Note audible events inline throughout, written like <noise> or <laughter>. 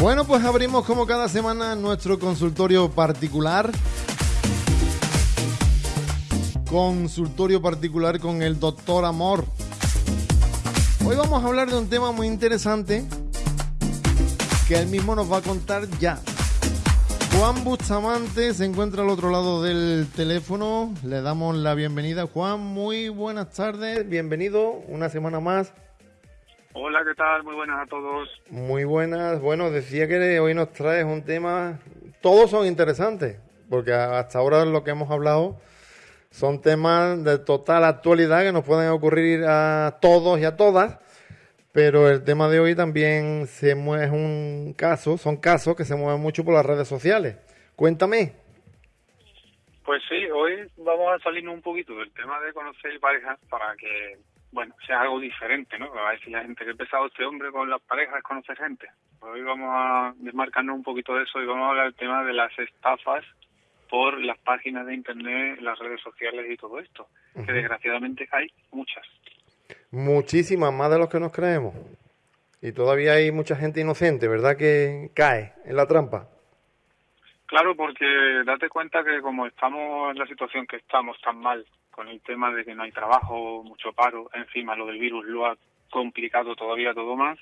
Bueno, pues abrimos como cada semana nuestro consultorio particular. Consultorio particular con el doctor Amor. Hoy vamos a hablar de un tema muy interesante que él mismo nos va a contar ya. Juan Bustamante se encuentra al otro lado del teléfono. Le damos la bienvenida. Juan, muy buenas tardes. Bienvenido una semana más Hola, ¿qué tal? Muy buenas a todos. Muy buenas. Bueno, decía que hoy nos traes un tema. Todos son interesantes, porque hasta ahora lo que hemos hablado son temas de total actualidad que nos pueden ocurrir a todos y a todas. Pero el tema de hoy también se mueve, es un caso, son casos que se mueven mucho por las redes sociales. Cuéntame. Pues sí, hoy vamos a salirnos un poquito del tema de conocer parejas para que bueno, sea algo diferente, ¿no? A decir la gente que ha empezado este hombre con las parejas, conocer gente. Pues hoy vamos a desmarcarnos un poquito de eso y vamos a hablar del tema de las estafas por las páginas de internet, las redes sociales y todo esto, que desgraciadamente hay muchas. Muchísimas, más de los que nos creemos. Y todavía hay mucha gente inocente, ¿verdad? Que cae en la trampa. Claro, porque date cuenta que como estamos en la situación que estamos tan mal con el tema de que no hay trabajo, mucho paro, encima lo del virus lo ha complicado todavía todo más,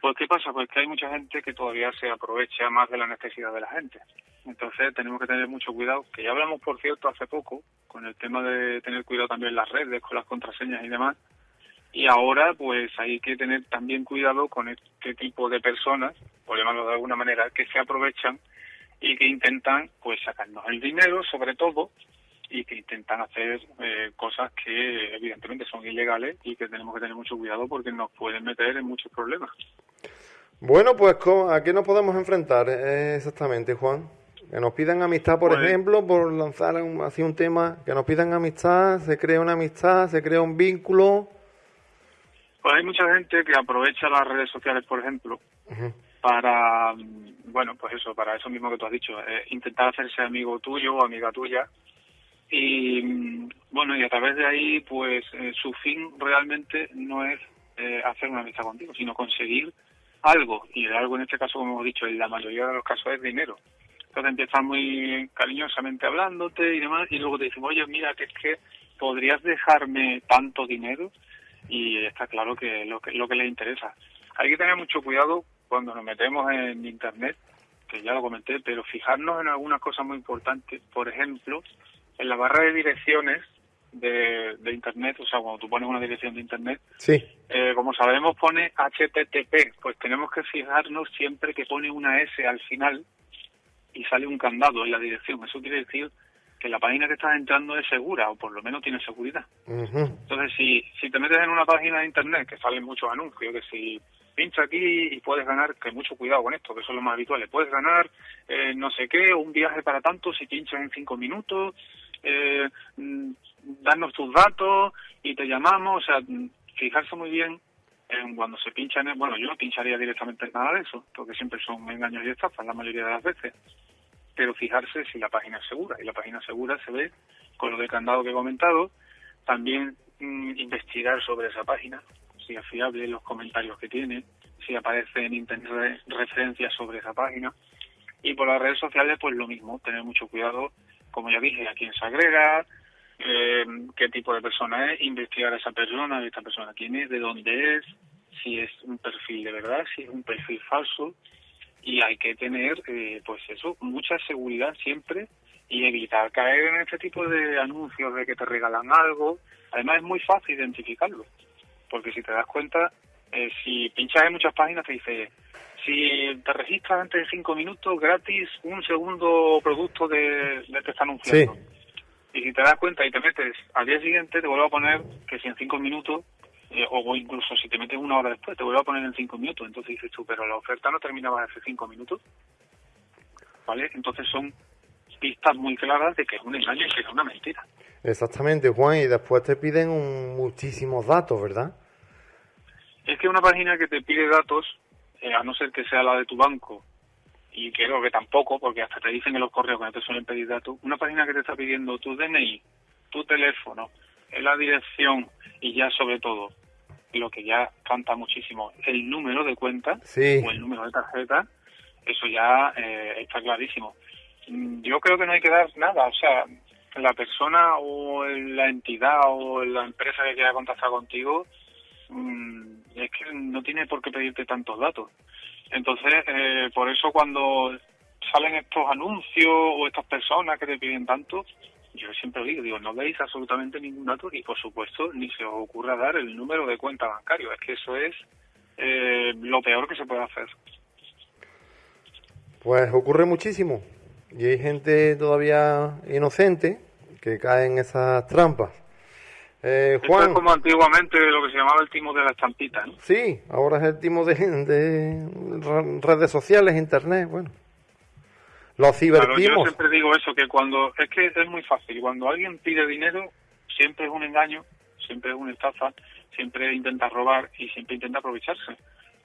pues ¿qué pasa? Pues que hay mucha gente que todavía se aprovecha más de la necesidad de la gente. Entonces tenemos que tener mucho cuidado, que ya hablamos, por cierto, hace poco, con el tema de tener cuidado también las redes, con las contraseñas y demás. Y ahora, pues hay que tener también cuidado con este tipo de personas, por llamarlo de alguna manera, que se aprovechan y que intentan, pues, sacarnos el dinero, sobre todo, y que intentan hacer eh, cosas que evidentemente son ilegales y que tenemos que tener mucho cuidado porque nos pueden meter en muchos problemas. Bueno, pues ¿a qué nos podemos enfrentar eh, exactamente, Juan? Que nos pidan amistad, por pues ejemplo, por lanzar así un tema, que nos pidan amistad, se crea una amistad, se crea un vínculo. Pues hay mucha gente que aprovecha las redes sociales, por ejemplo, para, bueno, pues eso, para eso mismo que tú has dicho, eh, intentar hacerse amigo tuyo o amiga tuya y bueno, y a través de ahí, pues eh, su fin realmente no es eh, hacer una amistad contigo, sino conseguir algo. Y algo en este caso, como hemos dicho, en la mayoría de los casos es dinero. Entonces empiezan muy cariñosamente hablándote y demás, y luego te dicen, oye, mira, que es que podrías dejarme tanto dinero, y está claro que lo que, lo que les interesa. Hay que tener mucho cuidado cuando nos metemos en Internet, que ya lo comenté, pero fijarnos en algunas cosas muy importantes. Por ejemplo, en la barra de direcciones de, Internet, o sea, cuando tú pones una dirección de Internet, sí. Eh, como sabemos pone HTTP, pues tenemos que fijarnos siempre que pone una S al final y sale un candado en la dirección. Eso quiere decir que la página que estás entrando es segura o por lo menos tiene seguridad. Entonces, si, si te metes en una página de Internet que salen muchos anuncios, que si pincha aquí y puedes ganar, que mucho cuidado con esto, que son los más habituales, puedes ganar eh, no sé qué, un viaje para tanto si pinchas en cinco minutos, eh, mm, tus datos y te llamamos, o sea, fijarse muy bien en cuando se pincha en, bueno, yo no pincharía directamente en nada de eso, porque siempre son engaños y estafas la mayoría de las veces, pero fijarse si la página es segura, y la página segura se ve con lo de candado que he comentado, también mm, investigar sobre esa página, si es fiable los comentarios que tiene, si aparece en internet referencias sobre esa página, y por las redes sociales pues lo mismo, tener mucho cuidado como ya dije, a quién se agrega, eh, qué tipo de persona es, investigar a esa persona, a esta persona quién es, de dónde es, si es un perfil de verdad, si es un perfil falso, y hay que tener, eh, pues eso, mucha seguridad siempre y evitar caer en este tipo de anuncios de que te regalan algo. Además es muy fácil identificarlo, porque si te das cuenta, eh, si pinchas en muchas páginas te dice si te registras antes de cinco minutos, gratis un segundo producto de, de que está anunciando. Y si te das cuenta y te metes al día siguiente, te vuelvo a poner que si en cinco minutos, eh, o incluso si te metes una hora después, te vuelvo a poner en cinco minutos. Entonces dices tú, pero la oferta no terminaba hace cinco minutos. ¿Vale? Entonces son pistas muy claras de que es un engaño y que es una mentira. Exactamente, Juan, y después te piden muchísimos datos, ¿verdad? Es que una página que te pide datos eh, a no ser que sea la de tu banco, y creo que tampoco, porque hasta te dicen en los correos que no te suelen pedir datos, una página que te está pidiendo tu DNI, tu teléfono, la dirección y ya sobre todo, lo que ya canta muchísimo, el número de cuenta o el número de tarjeta, Eso ya eh, está clarísimo. Mm, yo creo que no hay que dar nada, o sea, la persona o la entidad o la empresa que quiera contactar contigo es que no tiene por qué pedirte tantos datos. Entonces, eh, por eso cuando salen estos anuncios o estas personas que te piden tanto, yo siempre digo, digo, no veis absolutamente ningún dato y por supuesto ni se os ocurra dar el número de cuenta bancario. Es que eso es eh, lo peor que se puede hacer. Pues ocurre muchísimo y hay gente todavía inocente que cae en esas trampas. Eh, Juan, es como antiguamente lo que se llamaba el timo de la estampita. ¿no? Sí, ahora es el timo de, de redes sociales, internet, bueno. Los cibertimos. yo siempre digo eso, que cuando, es que es muy fácil, cuando alguien pide dinero, siempre es un engaño, siempre es una estafa, siempre intenta robar y siempre intenta aprovecharse.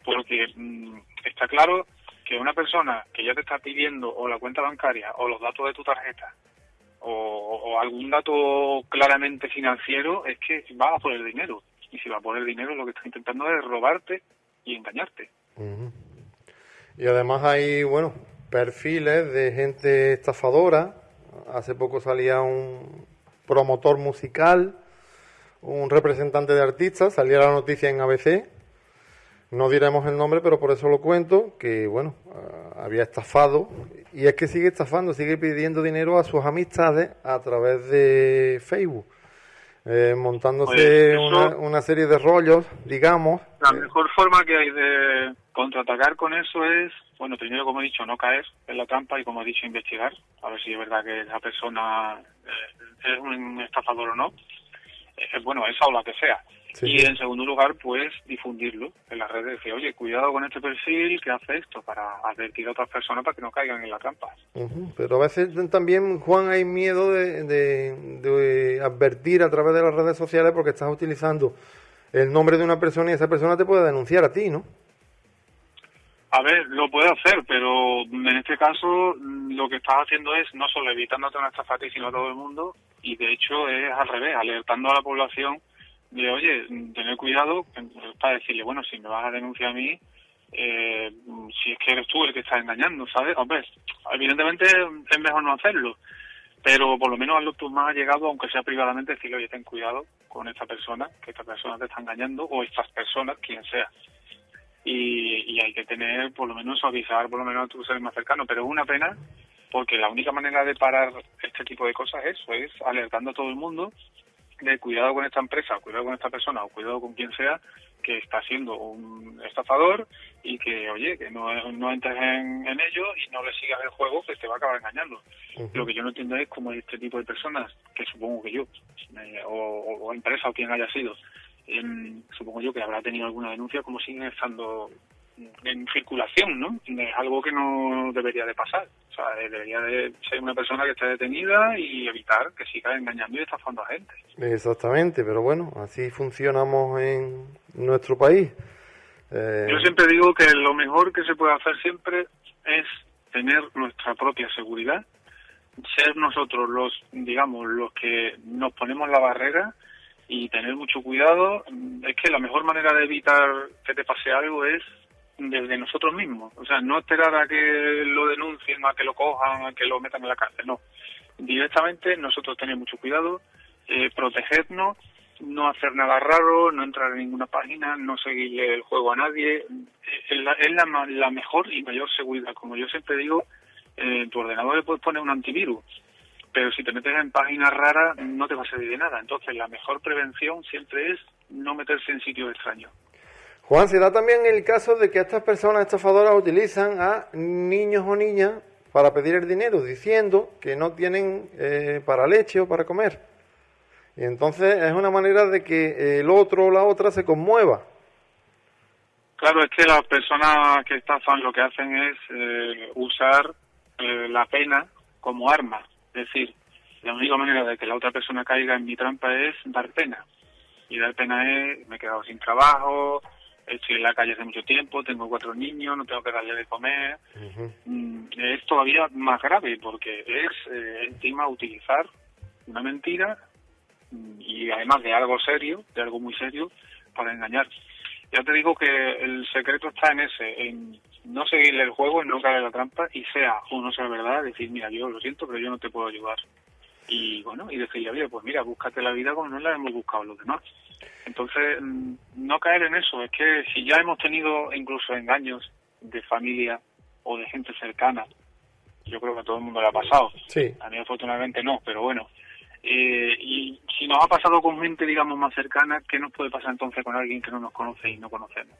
Porque mm, está claro que una persona que ya te está pidiendo o la cuenta bancaria o los datos de tu tarjeta o, algún dato claramente financiero es que va a por el dinero. Y si va a por el dinero lo que está intentando es robarte y engañarte. Y además hay, bueno, perfiles de gente estafadora. Hace poco salía un promotor musical, un representante de artistas, salía la noticia en ABC. No diremos el nombre, pero por eso lo cuento, que bueno, ah, había estafado y es que sigue estafando, sigue pidiendo dinero a sus amistades a través de Facebook. Eh, montándose una, una, serie de rollos, digamos. La mejor forma que hay de contraatacar con eso es, bueno, primero, como he dicho, no caer en la trampa y, como he dicho, investigar, a ver si es verdad que esa persona eh, es un estafador o no. Eh, bueno, esa o la que sea y en segundo lugar, pues difundirlo en las redes. Decir, oye, cuidado con este perfil que hace esto para advertir a otras personas para que no caigan en la trampa. Pero a veces también, Juan, hay miedo de, de, advertir a través de las redes sociales porque estás utilizando el nombre de una persona y esa persona te puede denunciar a ti, ¿no? A ver, lo puede hacer, pero en este caso lo que estás haciendo es no solo evitándote una estafa a ti, sino a todo el mundo, y de hecho es al revés, alertando a la población de, oye, tener cuidado para decirle, bueno, si me vas a denunciar a mí, eh, si es que eres tú el que está engañando, ¿sabes? Hombre, evidentemente es mejor no hacerlo, pero por lo menos hazlo tú más llegado, aunque sea privadamente, decirle, oye, ten cuidado con esta persona, que esta persona te está engañando, o estas personas, quien sea. Y, y hay que tener, por lo menos, avisar por lo menos a tu ser más cercano, pero es una pena porque la única manera de parar este tipo de cosas es eso, es alertando a todo el mundo de cuidado con esta empresa, cuidado con esta persona o cuidado con quien sea que está siendo un estafador y que, oye, que no, no entres en, ello y no le sigas el juego que te va a acabar engañando. Lo que yo no entiendo es cómo este tipo de personas, que supongo que yo, eh, o, o, empresa o quien haya sido, supongo yo que habrá tenido alguna denuncia, como siguen estando en circulación, ¿no? Es algo que no debería de pasar. O sea, debería de ser una persona que esté detenida y evitar que siga engañando y estafando a gente. Exactamente, pero bueno, así funcionamos en nuestro país. Eh, Yo siempre digo que lo mejor que se puede hacer siempre es tener nuestra propia seguridad, ser nosotros los, digamos, los que nos ponemos la barrera y tener mucho cuidado. Es que la mejor manera de evitar que te pase algo es desde nosotros mismos. O sea, no esperar a que lo denuncien, a que lo cojan, a que lo metan en la cárcel, no. Directamente nosotros tener mucho cuidado, eh, protegernos, no hacer nada raro, no entrar en ninguna página, no seguirle el juego a nadie. Es la, es la, mejor y mayor seguridad. Como yo siempre digo, eh, en tu ordenador le puedes poner un antivirus, pero si te metes en páginas raras no te va a servir de nada. Entonces la mejor prevención siempre es no meterse en sitios extraños. Juan, se da también el caso de que estas personas estafadoras utilizan a niños o niñas para pedir el dinero, diciendo que no tienen eh, para leche o para comer. Y entonces es una manera de que el otro o la otra se conmueva. Claro, es que las personas que estafan lo que hacen es eh, usar eh, la pena como arma. Es decir, la única manera de que la otra persona caiga en mi trampa es dar pena. Y dar pena es, me he quedado sin trabajo, estoy en la calle hace mucho tiempo, tengo cuatro niños, no tengo que darle de comer. Mm, es todavía más grave porque es eh, encima utilizar una mentira mm, y además de algo serio, de algo muy serio, para engañar. Ya te digo que el secreto está en ese, en no seguirle el juego, no caer en la trampa y sea o no sea verdad, decir, mira, yo lo siento, pero yo no te puedo ayudar. Y bueno, y decirle, oye, pues mira, búscate la vida como no la hemos buscado los demás. Entonces, mm, no caer en eso, es que si ya hemos tenido incluso engaños de familia o de gente cercana, yo creo que a todo el mundo le ha pasado. Sí. A mí afortunadamente no, pero bueno. Eh, y si nos ha pasado con gente, digamos, más cercana, ¿qué nos puede pasar entonces con alguien que no nos conoce y no conocemos?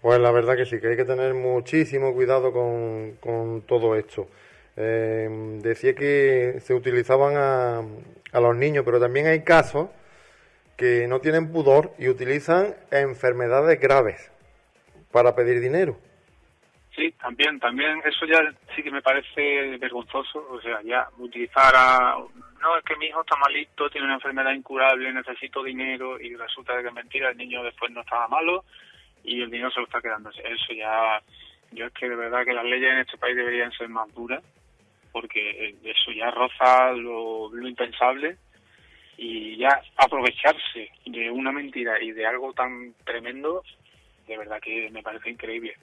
Pues la verdad que sí, que hay que tener muchísimo cuidado con, con todo esto. Eh, decía que se utilizaban a, a los niños, pero también hay casos que no tienen pudor y utilizan enfermedades graves para pedir dinero. Sí, también, también eso ya sí que me parece vergonzoso, o sea, ya utilizar a... No, es que mi hijo está malito, tiene una enfermedad incurable, necesito dinero y resulta que es mentira, el niño después no estaba malo y el dinero se lo está quedando. Eso ya, yo es que de verdad que las leyes en este país deberían ser más duras porque eso ya roza lo, lo impensable y ya aprovecharse de una mentira y de algo tan tremendo, de verdad que me parece increíble.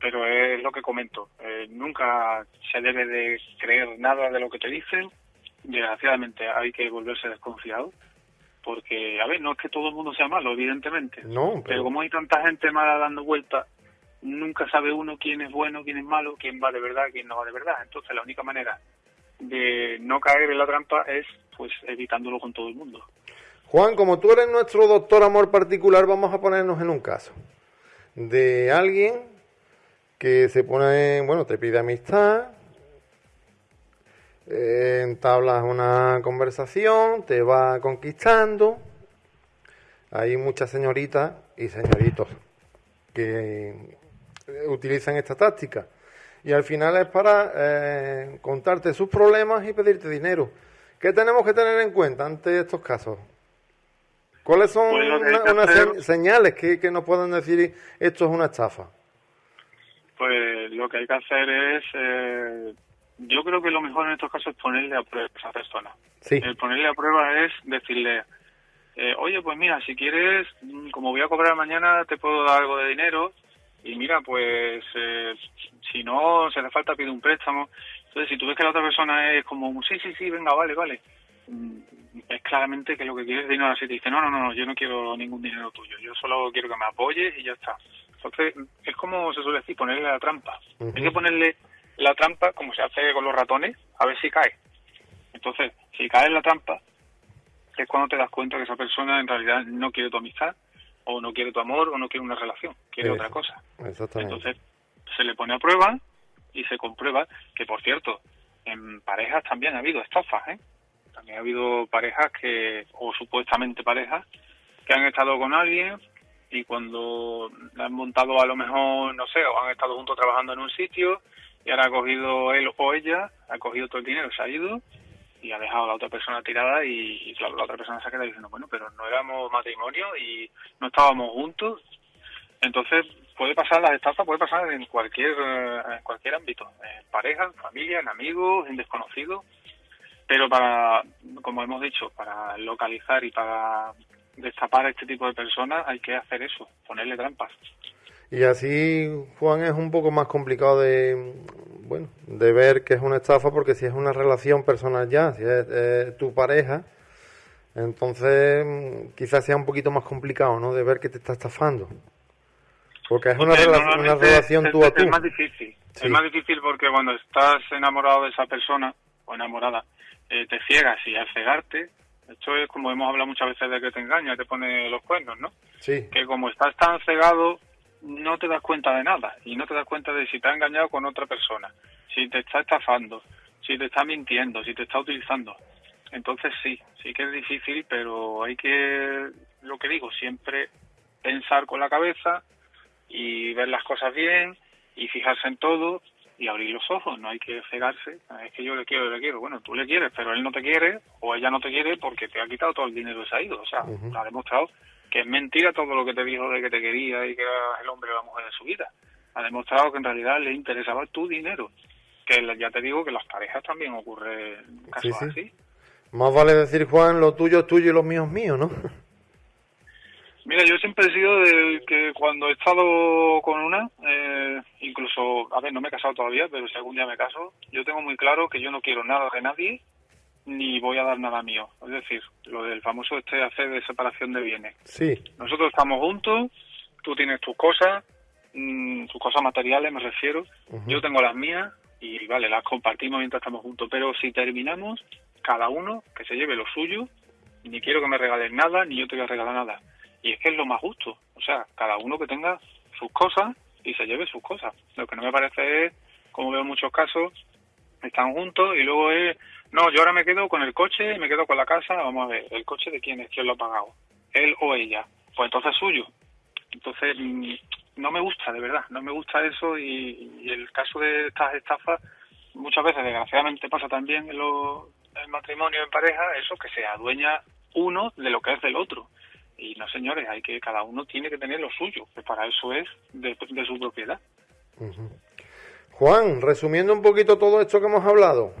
Pero es lo que comento, eh, nunca se debe de creer nada de lo que te dicen, desgraciadamente hay que volverse desconfiado, porque, a ver, no es que todo el mundo sea malo, evidentemente, No, pero pero como hay tanta gente mala dando vueltas, nunca sabe uno quién es bueno, quién es malo, quién va de verdad, quién no va de verdad. Entonces la única manera de no caer en la trampa es pues evitándolo con todo el mundo. Juan, como tú eres nuestro doctor amor particular, vamos a ponernos en un caso de alguien que se pone, bueno, te pide amistad, eh, entablas una conversación, te va conquistando. Hay muchas señoritas y señoritos que eh, utilizan esta táctica. Y al final es para eh, contarte sus problemas y pedirte dinero. ¿Qué tenemos que tener en cuenta ante estos casos? ¿Cuáles son una- que unas hacer- se- señales que, que nos pueden decir esto es una estafa? Pues lo que hay que hacer es, eh, yo creo que lo mejor en estos casos es ponerle a prueba a esa persona. Sí, El ponerle a prueba es decirle, eh, oye, pues mira, si quieres, mm, como voy a cobrar mañana, te puedo dar algo de dinero. Y mira, pues eh, si no, si hace falta, pide un préstamo. Entonces, si tú ves que la otra persona es como, sí, sí, sí, venga, vale, vale. mm, Es claramente que lo que quieres es dinero. Así te dice, no, no, no, yo no quiero ningún dinero tuyo. Yo solo quiero que me apoyes y ya está. Entonces, es como se suele decir, ponerle la trampa. Hay que ponerle la trampa como se hace con los ratones, a ver si cae. Entonces, si cae en la trampa, es cuando te das cuenta que esa persona en realidad no quiere tu amistad, o no quiere tu amor, o no quiere una relación, quiere Eso. otra cosa. exactamente. Entonces, se le pone a prueba y se comprueba que, por cierto, en parejas también ha habido estafas, ¿eh? También ha habido parejas que, o supuestamente parejas, que han estado con alguien y cuando han montado a lo mejor, no sé, o han estado juntos trabajando en un sitio y ahora ha cogido él o ella, ha cogido todo el dinero, se ha ido y ha dejado a la otra persona tirada y, claro, la otra persona se ha quedado diciendo, bueno, pero no éramos matrimonio y no estábamos juntos. Entonces, puede pasar las estafas, puede pasar en cualquier, eh, en cualquier ámbito, en pareja, en familia, en amigos, en desconocidos. Pero para, como hemos dicho, para localizar y para destapar a este tipo de personas hay que hacer eso, ponerle trampas. Y así, Juan, es un poco más complicado de, bueno, de ver que es una estafa porque si es una relación personal ya, si es tu pareja, entonces mm, quizás sea un poquito más complicado, ¿no? De ver que te está estafando. Porque es una, Porque rela- una normalmente relación es, tú a es tú. más difícil. Sí. Es más difícil porque cuando estás enamorado de esa persona o enamorada, eh, te ciegas y al cegarte, esto es como hemos hablado muchas veces de que te engaña, te pone los cuernos, ¿no? Sí, Que como estás tan cegado, no te das cuenta de nada y no te das cuenta de si te ha engañado con otra persona, si te está estafando, si te está mintiendo, si te está utilizando. Entonces sí, sí que es difícil, pero hay que, lo que digo, siempre pensar con la cabeza y ver las cosas bien y fijarse en todo y abrir los ojos, no hay que cegarse. Es que yo le quiero, le quiero. Bueno, tú le quieres, pero él no te quiere o ella no te quiere porque te ha quitado todo el dinero y se ha ido. O sea, ha demostrado que es mentira todo lo que te dijo de que te quería y que era el hombre o la mujer de su vida. Ha demostrado que en realidad le interesaba tu dinero. Que ya te digo que las parejas también ocurre casos Sí, sí. así. más vale decir, Juan, lo tuyo es tuyo y lo mío es mío, ¿no? Mira, yo siempre he sido de que cuando he estado con una, eh, incluso, a ver, no me he casado todavía, pero si algún día me caso, yo tengo muy claro que yo no quiero nada de nadie ni voy a dar nada mío. Es decir, lo del famoso este hacer de separación de bienes. Sí. Nosotros estamos juntos, tú tienes tus cosas, mm, tus cosas materiales me refiero, yo tengo las mías y vale, las compartimos mientras estamos juntos, pero si terminamos, cada uno que se lleve lo suyo, ni quiero que me regalen nada, ni yo te voy a regalar nada. Y es que es lo más justo, o sea, cada uno que tenga sus cosas y se lleve sus cosas. Lo que no me parece es, como veo en muchos casos, están juntos y luego es, no, yo ahora me quedo con el coche y me quedo con la casa, vamos a ver, ¿el coche de quién es? ¿Quién lo ha pagado? ¿Él o ella? Pues entonces es suyo. Entonces, mm, no me gusta, de verdad, no me gusta eso y, el caso de estas estafas muchas veces, desgraciadamente, pasa también en, lo, en matrimonio, en pareja, eso que se adueña uno de lo que es del otro. Y no, señores, hay que cada uno tiene que tener lo suyo, que para eso es de, de su propiedad. Juan, resumiendo un poquito todo esto que hemos hablado,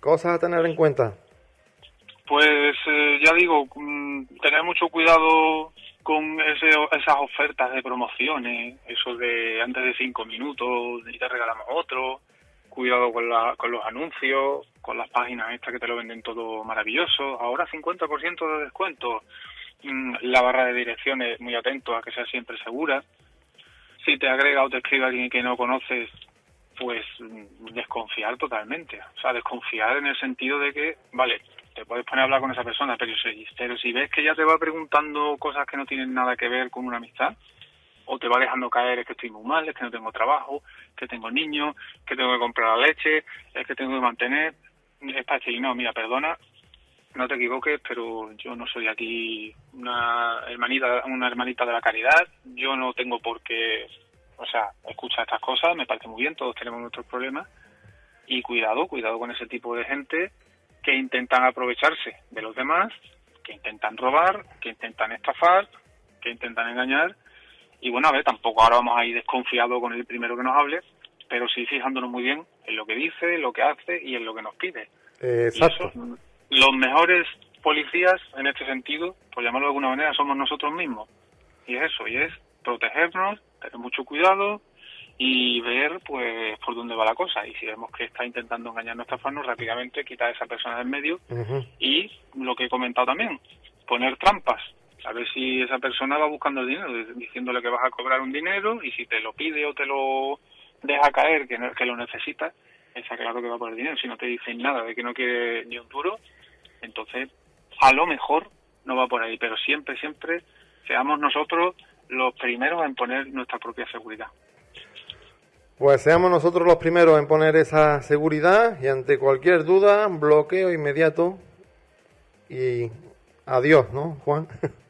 cosas a tener en cuenta. Pues eh, ya digo, mm, tener mucho cuidado con ese, esas ofertas de promociones, eso de antes de cinco minutos y te regalamos otro, cuidado con, la, con los anuncios, con las páginas estas que te lo venden todo maravilloso, ahora 50% de descuento, la barra de direcciones muy atento a que sea siempre segura, si te agrega o te escribe alguien que no conoces, pues mm, desconfiar totalmente, o sea, desconfiar en el sentido de que, vale, te puedes poner a hablar con esa persona, pero si, pero si ves que ya te va preguntando cosas que no tienen nada que ver con una amistad, o te va dejando caer es que estoy muy mal, es que no tengo trabajo, que tengo niños, que tengo que comprar la leche, es que tengo que mantener, es para decir, no, mira, perdona, no te equivoques, pero yo no soy aquí una hermanita, una hermanita de la caridad, yo no tengo por qué, o sea, escuchar estas cosas, me parece muy bien, todos tenemos nuestros problemas, y cuidado, cuidado con ese tipo de gente que intentan aprovecharse de los demás, que intentan robar, que intentan estafar, que intentan engañar. Y bueno, a ver, tampoco ahora vamos a ir desconfiados con el primero que nos hable, pero sí fijándonos muy bien en lo que dice, en lo que hace y en lo que nos pide. Eh, exacto. Eso, los mejores policías en este sentido, por llamarlo de alguna manera, somos nosotros mismos. Y es eso, y es protegernos, tener mucho cuidado, y ver pues por dónde va la cosa y si vemos que está intentando engañarnos estafarnos rápidamente quitar a esa persona del medio Uh -huh. y lo que he comentado también poner trampas a ver si esa persona va buscando el dinero diciéndole que vas a cobrar un dinero y si te lo pide o te lo deja caer que, no, que lo necesitas está claro que va por el dinero si no te dicen nada de que no quiere ni un duro entonces a lo mejor no va por ahí pero siempre siempre seamos nosotros los primeros en poner nuestra propia seguridad pues seamos nosotros los primeros en poner esa seguridad y ante cualquier duda, bloqueo inmediato y adiós, ¿no, Juan? <laughs>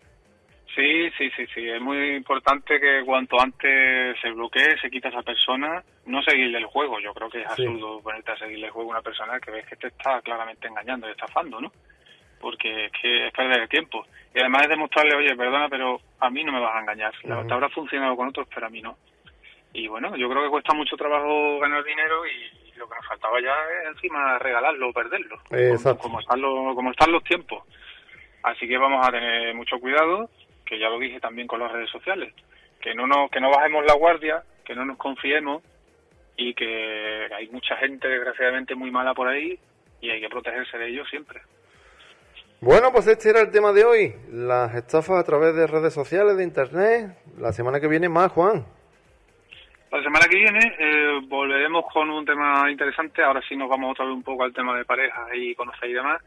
Sí, sí, sí, sí. Es muy importante que cuanto antes se bloquee, se quita a esa persona, no seguirle el juego. Yo creo que es absurdo sí. ponerte a seguirle el juego a una persona que ves que te está claramente engañando y estafando, ¿no? Porque es que es perder el tiempo. Y además es demostrarle, oye, perdona, pero a mí no me vas a engañar. -huh. Te habrá funcionado con otros, pero a mí no y bueno, yo creo que cuesta mucho trabajo ganar dinero y lo que nos faltaba ya es encima regalarlo o perderlo, Exacto. Como, están los, como están los tiempos. Así que vamos a tener mucho cuidado, que ya lo dije también con las redes sociales, que no, nos, que no bajemos la guardia, que no nos confiemos y que hay mucha gente desgraciadamente muy mala por ahí y hay que protegerse de ellos siempre. Bueno, pues este era el tema de hoy, las estafas a través de redes sociales, de internet. La semana que viene más, Juan. La semana que viene eh, volveremos con un tema interesante. Ahora sí nos vamos otra vez un poco al tema de parejas y conocer y demás.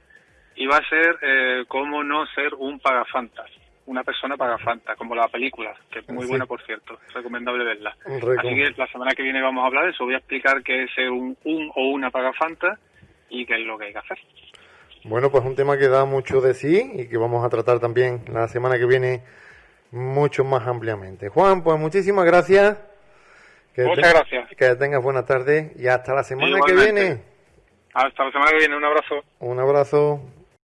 Y va a ser eh, cómo no ser un pagafantas. Una persona pagafantas, como la película, que es muy sí. buena, por cierto. Es recomendable verla. Recom Así que la semana que viene vamos a hablar de eso. Voy a explicar qué es ser un, un o una pagafanta y qué es lo que hay que hacer. Bueno, pues un tema que da mucho de sí y que vamos a tratar también la semana que viene mucho más ampliamente. Juan, pues muchísimas gracias. Que Muchas gracias. Que tengas buena tarde y hasta la semana Igualmente. que viene. Hasta la semana que viene, un abrazo. Un abrazo.